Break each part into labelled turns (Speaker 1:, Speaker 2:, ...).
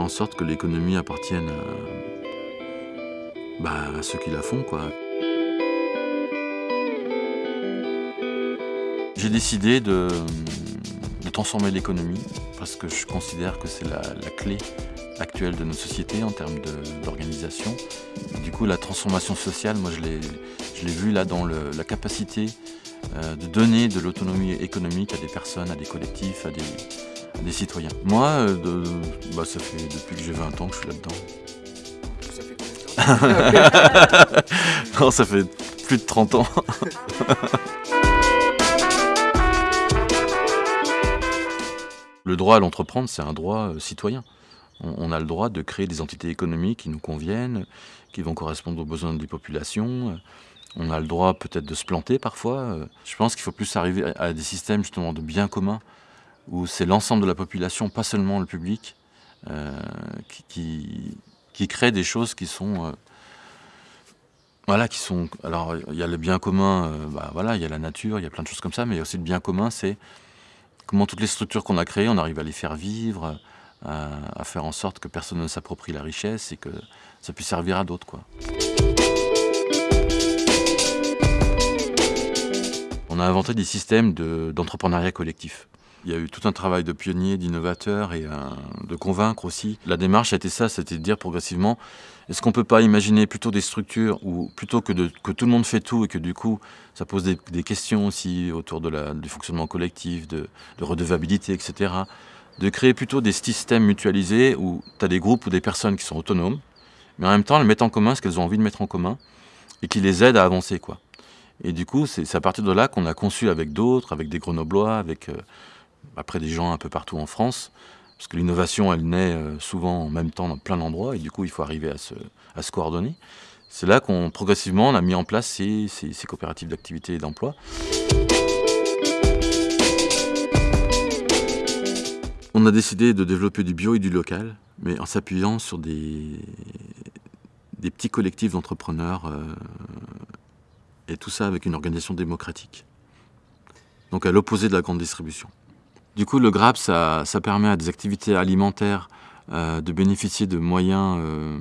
Speaker 1: en sorte que l'économie appartienne bah, à ceux qui la font. J'ai décidé de, transformer l'économie parce que je considère que c'est la, clé actuelle de nos sociétés en termes d'organisation. Du coup, la transformation sociale, moi je l'ai vu là dans la capacité euh, de donner de l'autonomie économique à des personnes, à des collectifs, à des, citoyens. Moi, euh, bah, ça fait depuis que j'ai 20 ans que je suis là-dedans.
Speaker 2: Ça fait combien de temps
Speaker 1: Non, ça fait plus de 30 ans. Le droit à l'entreprendre, c'est un droit euh, citoyen. On, a le droit de créer des entités économiques qui nous conviennent, qui vont correspondre aux besoins des populations. On a le droit peut-être de se planter parfois. Je pense qu'il faut plus arriver à des systèmes justement de biens communs, où c'est l'ensemble de la population, pas seulement le public, euh, qui, crée des choses qui sont... Euh, voilà, qui sont... Alors, il y a le bien commun, bah, voilà, il y a la nature, il y a plein de choses comme ça, mais il y a aussi le bien commun, c'est comment toutes les structures qu'on a créées, on arrive à les faire vivre, à, faire en sorte que personne ne s'approprie la richesse et que ça puisse servir à d'autres. On a inventé des systèmes d'entrepreneuriat collectif. Il y a eu tout un travail de pionnier, d'innovateur et de convaincre aussi. La démarche a été ça, c'était de dire progressivement, est-ce qu'on ne peut pas imaginer plutôt des structures où plutôt que, tout le monde fait tout et que du coup ça pose des, questions aussi autour du fonctionnement collectif, de, redevabilité, etc. De créer plutôt des systèmes mutualisés où tu as des groupes ou des personnes qui sont autonomes, mais en même temps elles mettent en commun ce qu'elles ont envie de mettre en commun et qui les aident à avancer. quoi. Et du coup, c'est à partir de là qu'on a conçu avec d'autres, avec des Grenoblois, avec euh, après des gens un peu partout en France, parce que l'innovation, elle naît euh, souvent en même temps dans plein d'endroits, et du coup, il faut arriver à se, coordonner. C'est là qu'on, progressivement, on a mis en place ces, coopératives d'activité et d'emploi. On a décidé de développer du bio et du local, mais en s'appuyant sur des, des petits collectifs d'entrepreneurs, euh, et tout ça avec une organisation démocratique. Donc à l'opposé de la grande distribution. Du coup, le GRAP, ça, permet à des activités alimentaires euh, de bénéficier de moyens euh,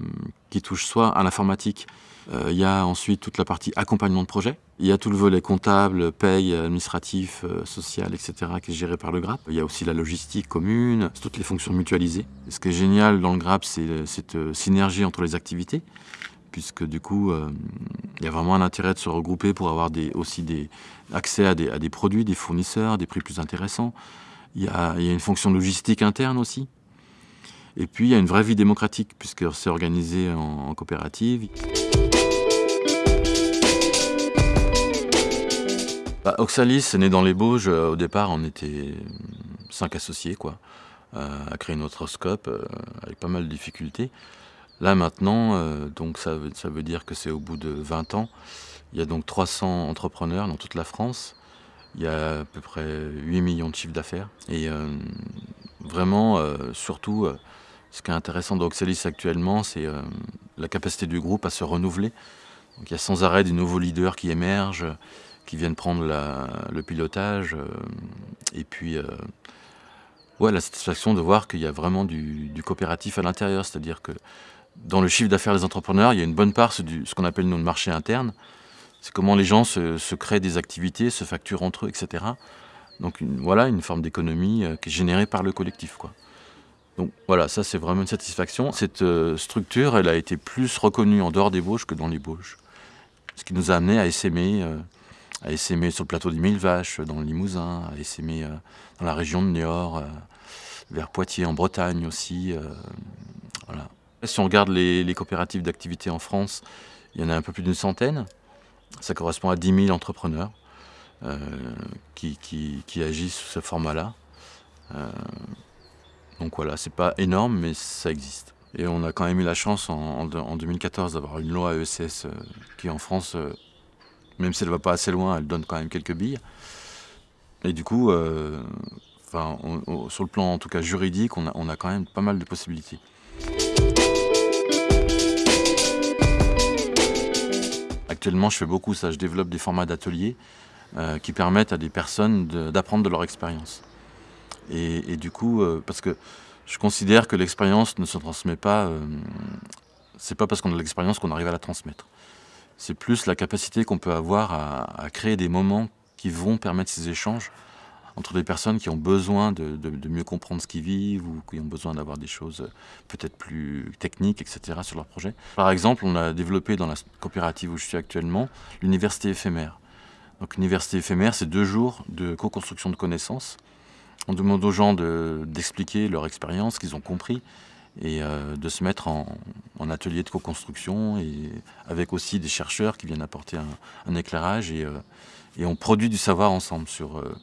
Speaker 1: qui touchent soit à l'informatique, euh, il y a ensuite toute la partie accompagnement de projet, il y a tout le volet comptable, paye, administratif, social, etc. qui est géré par le GRAP. Il y a aussi la logistique commune, toutes les fonctions mutualisées. ce qui est génial dans le GRAP, c'est cette synergie entre les activités puisque du coup, il y a vraiment un intérêt de se regrouper pour avoir aussi des, accès à des, produits, des fournisseurs, des prix plus intéressants. Il y, a, une fonction logistique interne aussi. Et puis, il y a une vraie vie démocratique, puisque c'est organisé en, coopérative. Bah, Oxalis est né dans les Bauges. Au départ, on était cinq associés, quoi, euh, à créer notre scope, euh, avec pas mal de difficultés. Là, maintenant, euh, donc ça, veut dire que c'est au bout de 20 ans. Il y a donc 300 entrepreneurs dans toute la France. Il y a à peu près 8 millions de chiffres d'affaires. Et euh, vraiment, euh, surtout, ce qui est intéressant d'Oxalis actuellement, c'est la capacité du groupe à se renouveler. Donc, il y a sans arrêt des nouveaux leaders qui émergent, qui viennent prendre le pilotage. et puis, la satisfaction de voir qu'il y a vraiment du, du coopératif à l'intérieur. C'est-à-dire que dans le chiffre d'affaires des entrepreneurs, il y a une bonne part, ce qu'on appelle nous le marché interne. C'est comment les gens se, créent des activités, se facturent entre eux, etc. Donc voilà une forme d'économie euh, qui est générée par le collectif. Donc voilà, ça c'est vraiment une satisfaction. Cette euh, structure, elle a été plus reconnue en dehors des Bauges que dans les Bauges. Ce qui nous a amené à essaimer, euh, à essaimer sur le plateau des Mille Vaches, dans le Limousin, à essaimer dans la région de Niort, vers Poitiers, en Bretagne aussi. Si on regarde les, coopératives d'activité en France, il y en a un peu plus d'une centaine. Ça correspond à 10 000 entrepreneurs euh, qui, agissent sous ce format-là. Euh, donc voilà, c'est pas énorme, mais ça existe. Et on a quand même eu la chance en, 2014 d'avoir une loi ESS euh, qui en France, même si elle va pas assez loin, elle donne quand même quelques billes. Et du coup, sur le plan en tout cas juridique, on a quand même pas mal de possibilités. Actuellement, je fais beaucoup ça. Je développe des formats d'ateliers euh, qui permettent à des personnes d'apprendre de, leur expérience. Et, du coup, euh, parce que Je considère que l'expérience ne se transmet pas, euh, c'est pas parce qu'on a l'expérience qu'on arrive à la transmettre. C'est plus la capacité qu'on peut avoir à, créer des moments qui vont permettre ces échanges entre des personnes qui ont besoin de, mieux comprendre ce qu'ils vivent ou qui ont besoin d'avoir des choses peut-être plus techniques, etc. sur leur projet. Par exemple, on a développé dans la coopérative où je suis actuellement l'université éphémère. Donc l'université éphémère, c'est deux jours de co-construction de connaissances. On demande aux gens d'expliquer leur expérience, qu'ils ont compris, et euh, de se mettre en, atelier de co-construction, avec aussi des chercheurs qui viennent apporter un, éclairage, et, euh, et, on produit du savoir ensemble sur... Euh,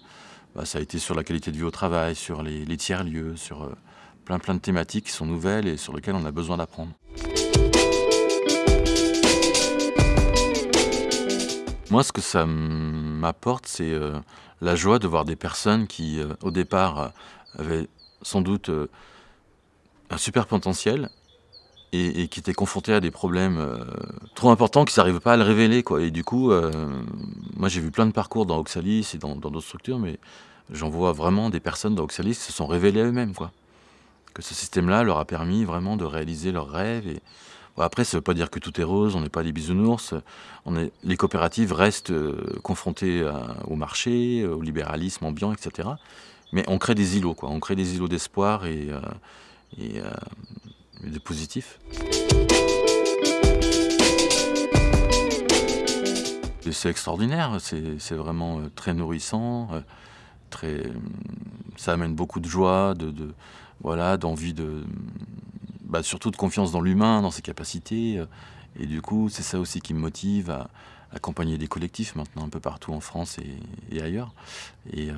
Speaker 1: bah, ça a été sur la qualité de vie au travail, sur les, tiers-lieux, sur euh, plein plein de thématiques qui sont nouvelles et sur lesquelles on a besoin d'apprendre. Moi, ce que ça m'apporte, c'est euh, la joie de voir des personnes qui, euh, au départ, avaient sans doute un super potentiel et, qui étaient confrontées à des problèmes trop importants qu'ils n'arrivaient pas à le révéler. Quoi. Et du coup, moi j'ai vu plein de parcours dans Oxalis et dans d'autres structures, mais j'en vois vraiment des personnes dans Oxalis qui se sont révélées eux-mêmes. Que ce système-là leur a permis vraiment de réaliser leurs rêves. Et... après, ça ne veut pas dire que tout est rose, on n'est pas des bisounours. Les coopératives restent euh, confrontées au marché, au libéralisme ambiant, etc. Mais on crée des îlots, quoi. On crée des îlots d'espoir euh, euh, et de positifs. C'est extraordinaire, c'est vraiment très nourrissant très, ça amène beaucoup de joie, de, voilà, d'envie de, bah, surtout de confiance dans l'humain, dans ses capacités. Et du coup, c'est ça aussi qui me motive à accompagner des collectifs maintenant un peu partout en France et, ailleurs. Et euh,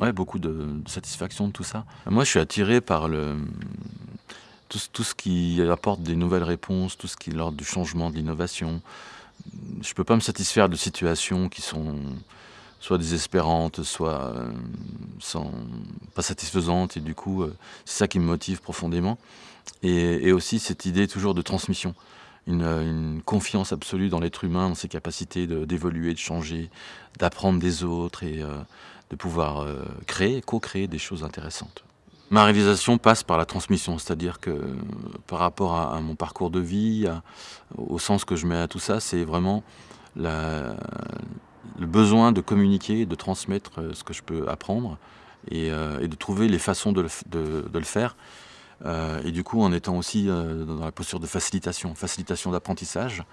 Speaker 1: ouais, beaucoup de, satisfaction de tout ça. Moi, je suis attiré par le, tout, ce qui apporte des nouvelles réponses, tout ce qui est l'ordre du changement, de l'innovation. Je ne peux pas me satisfaire de situations qui sont soit désespérante, soit euh, sans, pas satisfaisante. Et du coup, euh, c'est ça qui me motive profondément. Et, aussi cette idée toujours de transmission. Une, confiance absolue dans l'être humain, dans ses capacités d'évoluer, de, changer, d'apprendre des autres et euh, de pouvoir créer, co-créer des choses intéressantes. Ma réalisation passe par la transmission, c'est-à-dire que par rapport à, mon parcours de vie, au sens que je mets à tout ça, c'est vraiment le besoin de communiquer, de transmettre euh, ce que je peux apprendre et, euh, de trouver les façons de le, faire. Euh, et du coup, en étant aussi dans la posture de facilitation, facilitation d'apprentissage.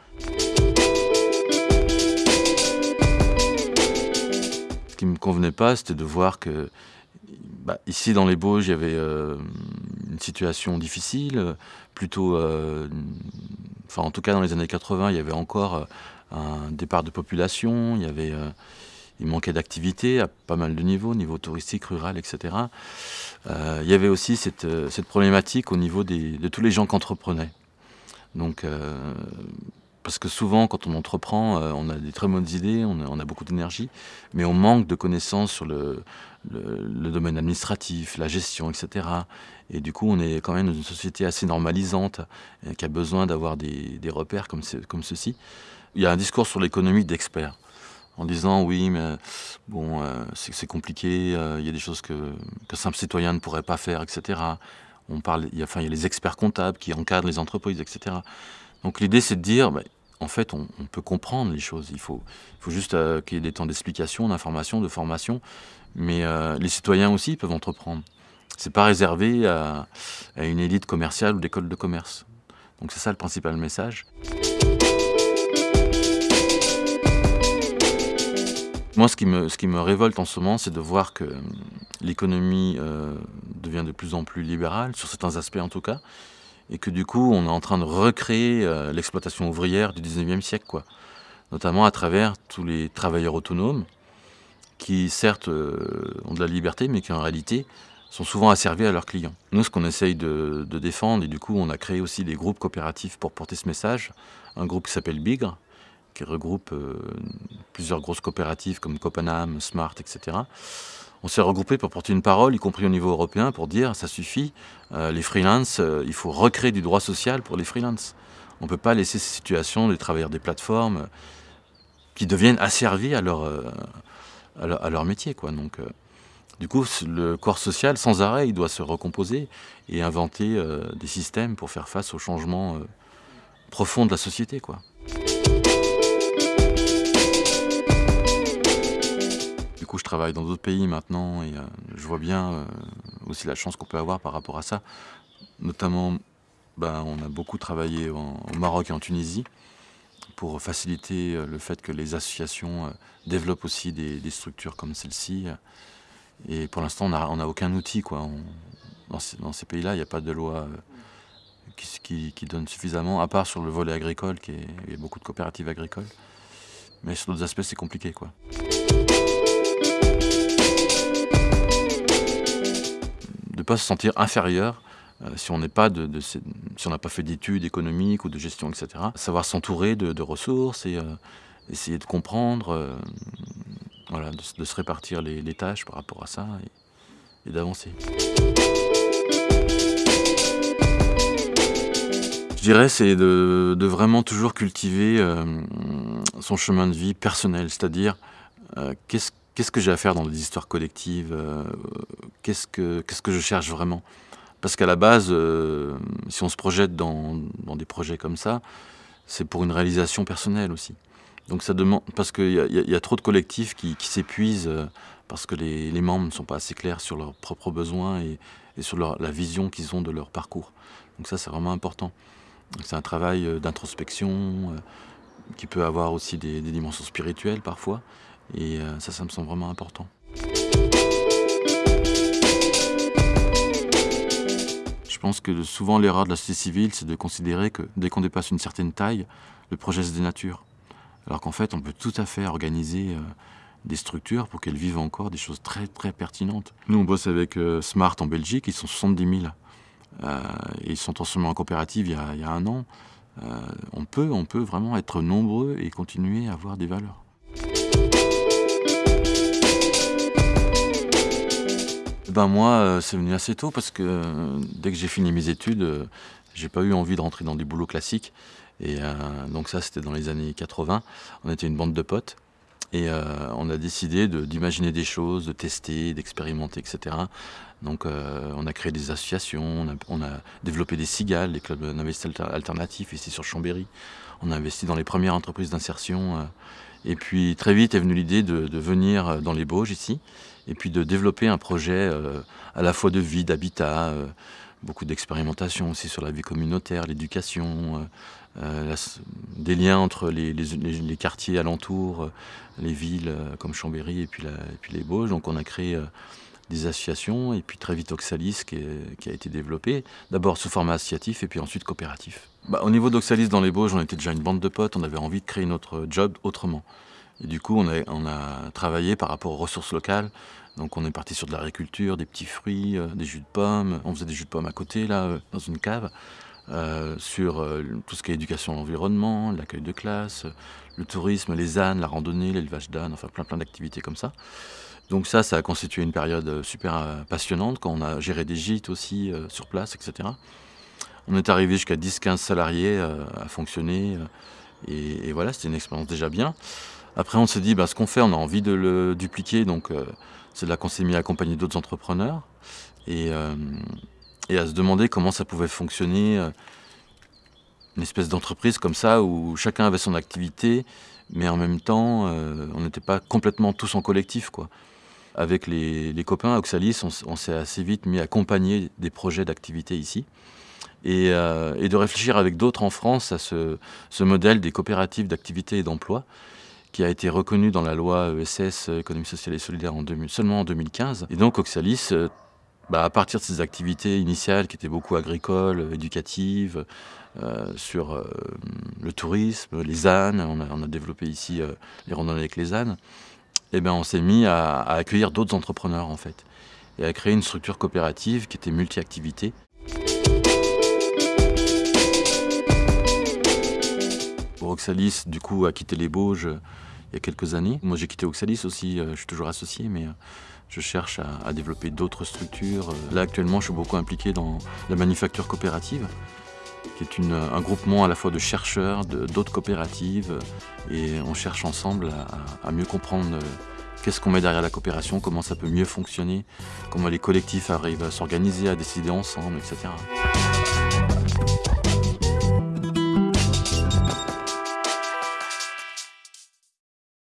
Speaker 1: Ce qui ne me convenait pas, c'était de voir que bah, ici dans les Bauges, il y avait une situation difficile, plutôt, enfin en tout cas dans les années 80, il y avait encore un départ de population, il y avait, euh, il manquait d'activité à pas mal de niveaux, niveau touristique, rural, etc. Euh, il y avait aussi cette, euh, problématique au niveau de tous les gens qui entreprenaient. Donc, parce que souvent, quand on entreprend, on a des très bonnes idées, on a, beaucoup d'énergie, mais on manque de connaissances sur le, le, domaine administratif, la gestion, etc. Et du coup, on est quand même dans une société assez normalisante, qui a besoin d'avoir des, repères comme, ceci. Il y a un discours sur l'économie d'experts, en disant oui, mais bon, euh, c'est compliqué, euh, il y a des choses que, que simple citoyen ne pourrait pas faire, etc. On parle, il y a, les experts comptables qui encadrent les entreprises, etc. Donc l'idée, c'est de dire, bah, en fait, on, peut comprendre les choses. Il faut, juste euh, qu'il y ait des temps d'explication, d'information, de formation. Mais les citoyens aussi peuvent entreprendre. C'est pas réservé à, une élite commerciale ou d'école de commerce. Donc c'est ça le principal message. Moi, ce qui, me, ce qui me révolte en ce moment, c'est de voir que euh, l'économie euh, devient de plus en plus libérale, sur certains aspects en tout cas, et que du coup, on est en train de recréer euh, l'exploitation ouvrière du 19e siècle, quoi. notamment à travers tous les travailleurs autonomes, qui certes ont de la liberté, mais qui en réalité sont souvent asservis à leurs clients. Nous, ce qu'on essaye de, défendre, et du coup, on a créé aussi des groupes coopératifs pour porter ce message, un groupe qui s'appelle Bigre, qui regroupe euh, plusieurs grosses coopératives comme Copenhague, Smart, etc. On s'est regroupé pour porter une parole, y compris au niveau européen, pour dire ça suffit, euh, les freelances, euh, il faut recréer du droit social pour les freelances. On ne peut pas laisser ces situations des travailleurs des plateformes qui deviennent asservis à leur, à leur, métier. Quoi. Donc, Du coup, le corps social, sans arrêt, doit se recomposer et inventer euh, des systèmes pour faire face aux changements euh, profonds de la société. Quoi. Du coup, je travaille dans d'autres pays maintenant et euh, je vois bien aussi la chance qu'on peut avoir par rapport à ça. Notamment, ben, on a beaucoup travaillé au Maroc et en Tunisie pour faciliter le fait que les associations développent aussi des structures comme celle-ci. Et pour l'instant, on n'a aucun outil. Quoi. dans, ces, pays-là, il n'y a pas de loi euh, qui, donne suffisamment, à part sur le volet agricole, qui est, il y a beaucoup de coopératives agricoles. Mais sur d'autres aspects, c'est compliqué. Quoi. De ne pas se sentir inférieur euh, si on n'a pas, si pas fait d'études économiques ou de gestion, etc. Savoir s'entourer de, ressources et euh, essayer de comprendre voilà, de, se répartir les, tâches par rapport à ça et, d'avancer. Je dirais c'est de, vraiment toujours cultiver euh, son chemin de vie personnel, c'est-à-dire euh, qu'est-ce que j'ai à faire dans les histoires collectives, euh, qu'est-ce que je cherche vraiment? Parce qu'à la base, si on se projette dans des projets comme ça, c'est pour une réalisation personnelle aussi. Donc ça demande parce qu'il y, a trop de collectifs qui, s'épuisent euh, parce que les, membres ne sont pas assez clairs sur leurs propres besoins et, sur la vision qu'ils ont de leur parcours. Donc ça c'est vraiment important. C'est un travail euh, d'introspection euh, qui peut avoir aussi des, dimensions spirituelles parfois et ça ça me semble vraiment important. Je pense que souvent l'erreur de la société civile c'est de considérer que dès qu'on dépasse une certaine taille, le projet se dénature. Alors qu'en fait, on peut tout à fait organiser euh, des structures pour qu'elles vivent encore des choses très très pertinentes. Nous, on bosse avec euh, Smart en Belgique, ils sont 70 000. Euh, ils sont en coopérative il y a, un an. on, peut, on peut vraiment être nombreux et continuer à avoir des valeurs. Ben moi, c'est venu assez tôt parce que dès que j'ai fini mes études, j'ai pas eu envie de rentrer dans des boulots classiques. Et euh, donc ça, c'était dans les années 80. On était une bande de potes. Et euh, on a décidé d'imaginer des choses, de tester, d'expérimenter, etc. Donc euh, on a créé des associations, on a, développé des cigales, des clubs d'investissement alternatifs ici sur Chambéry. On a investi dans les premières entreprises d'insertion. et puis très vite est venue l'idée de, venir dans les Bauges ici, et puis de développer un projet à la fois de vie, d'habitat, beaucoup d'expérimentation aussi sur la vie communautaire, l'éducation, euh, euh, des liens entre les, quartiers alentours, euh, les villes comme Chambéry et puis, les Bauges. Donc on a créé des associations et puis très vite Oxalis qui, a été développé, d'abord sous format associatif et puis ensuite coopératif. Bah, au niveau d'Oxalis dans les Bauges, on était déjà une bande de potes, on avait envie de créer notre job autrement. Et du coup, on a, travaillé par rapport aux ressources locales. Donc on est parti sur de l'agriculture, des petits fruits, euh, des jus de pommes. On faisait des jus de pommes à côté, là, euh, dans une cave. Euh, sur tout ce qui est éducation à l'environnement, l'accueil de classe, le tourisme, les ânes, la randonnée, l'élevage d'ânes, enfin plein plein d'activités comme ça. Donc ça, ça a constitué une période super passionnante quand on a géré des gîtes aussi sur place, etc. On est arrivé jusqu'à 10-15 salariés à fonctionner et, et voilà, c'était une expérience déjà bien. Après, on s'est dit, bah, ce qu'on fait, on a envie de le dupliquer, donc euh, c'est là qu'on s'est mis à accompagner d'autres entrepreneurs euh, et, à se demander comment ça pouvait fonctionner, euh, une espèce d'entreprise comme ça où chacun avait son activité, mais en même temps, on n'était pas complètement tous en collectif, quoi. Avec les, copains à Oxalis, on, s'est assez vite mis à accompagner des projets d'activité ici. Et, de réfléchir avec d'autres en France à ce, ce modèle des coopératives d'activité et d'emploi qui a été reconnu dans la loi ESS, économie sociale et solidaire, en seulement en 2015. Et donc Oxalis, euh, bah, à partir de ses activités initiales qui étaient beaucoup agricoles, éducatives, euh, sur euh, le tourisme, les ânes, on a, développé ici les randonnées avec les ânes, eh ben on s'est mis à, accueillir d'autres entrepreneurs en fait, et à créer une structure coopérative qui était multi-activité. Oxalis, du a quitté les Bauges euh, il y a quelques années. Moi, j'ai quitté Oxalis aussi, euh, je suis toujours associé, mais euh, je cherche à, développer d'autres structures. Là, actuellement, je suis beaucoup impliqué dans la manufacture coopérative, qui est un groupement à la fois de chercheurs, d'autres coopératives, et on cherche ensemble à, mieux comprendre qu'est-ce qu'on met derrière la coopération, comment ça peut mieux fonctionner, comment les collectifs arrivent à s'organiser, à décider ensemble, etc.